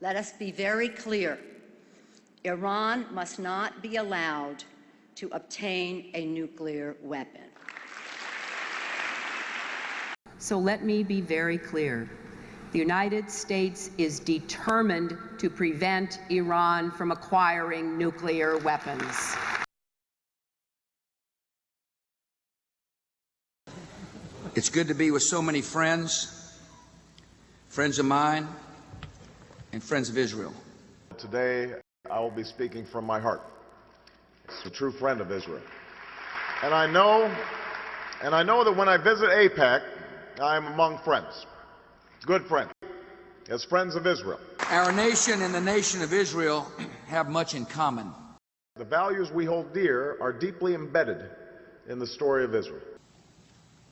Let us be very clear. Iran must not be allowed to obtain a nuclear weapon. So let me be very clear. The United States is determined to prevent Iran from acquiring nuclear weapons. It's good to be with so many friends, friends of mine, and friends of Israel. Today, I will be speaking from my heart. It's a true friend of Israel. And I know, and I know that when I visit AIPAC, I am among friends, good friends, as friends of Israel. Our nation and the nation of Israel have much in common. The values we hold dear are deeply embedded in the story of Israel.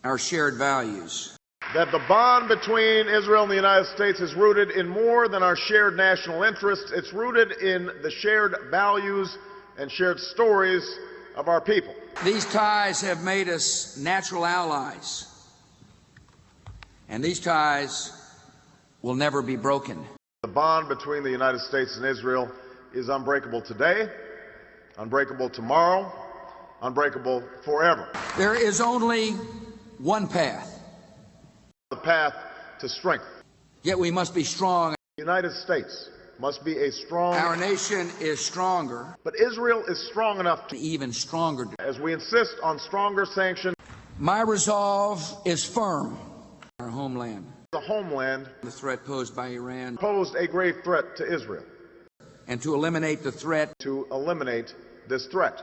Our shared values. That the bond between Israel and the United States is rooted in more than our shared national interests. It's rooted in the shared values and shared stories of our people. These ties have made us natural allies. And these ties will never be broken. The bond between the United States and Israel is unbreakable today, unbreakable tomorrow, unbreakable forever. There is only one path. The path to strength. Yet we must be strong. The United States must be a strong. Our nation is stronger. But Israel is strong enough to. Even stronger. As we insist on stronger sanctions. My resolve is firm. Our homeland. The homeland. The threat posed by Iran. Posed a grave threat to Israel. And to eliminate the threat. To eliminate this threat.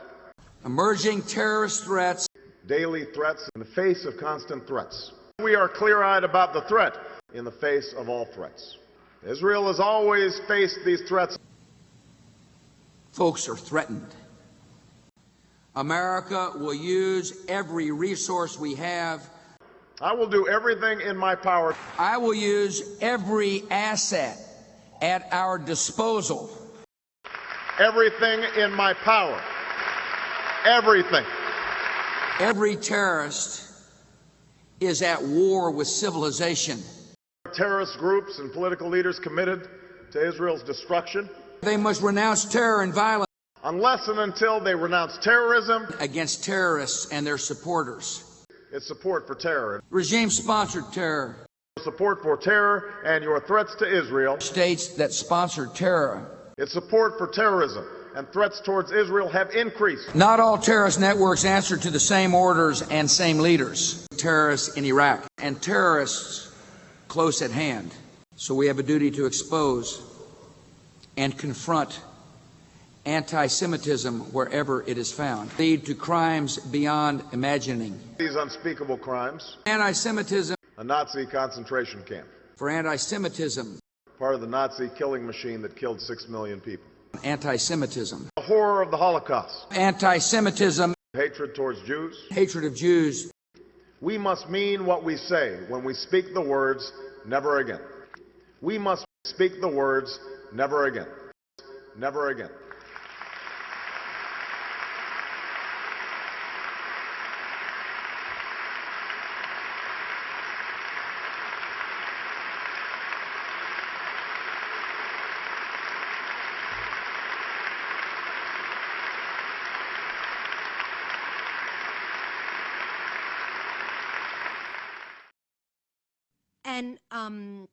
Emerging terrorist threats. Daily threats in the face of constant threats. We are clear-eyed about the threat in the face of all threats. Israel has always faced these threats. Folks are threatened. America will use every resource we have. I will do everything in my power. I will use every asset at our disposal. Everything in my power. Everything. Every terrorist is at war with civilization. Terrorist groups and political leaders committed to Israel's destruction. They must renounce terror and violence. Unless and until they renounce terrorism against terrorists and their supporters. It's support for terror. Regime sponsored terror. Support for terror and your threats to Israel. States that sponsor terror. Its support for terrorism and threats towards Israel have increased. Not all terrorist networks answer to the same orders and same leaders. Terrorists in Iraq and terrorists close at hand. So we have a duty to expose and confront anti-Semitism wherever it is found. Lead to crimes beyond imagining. These unspeakable crimes. Anti-Semitism. A Nazi concentration camp. For anti-Semitism. Part of the Nazi killing machine that killed six million people. Anti-Semitism. The horror of the Holocaust. Anti-Semitism. Hatred towards Jews. Hatred of Jews. We must mean what we say when we speak the words, never again. We must speak the words, never again. Never again. And um,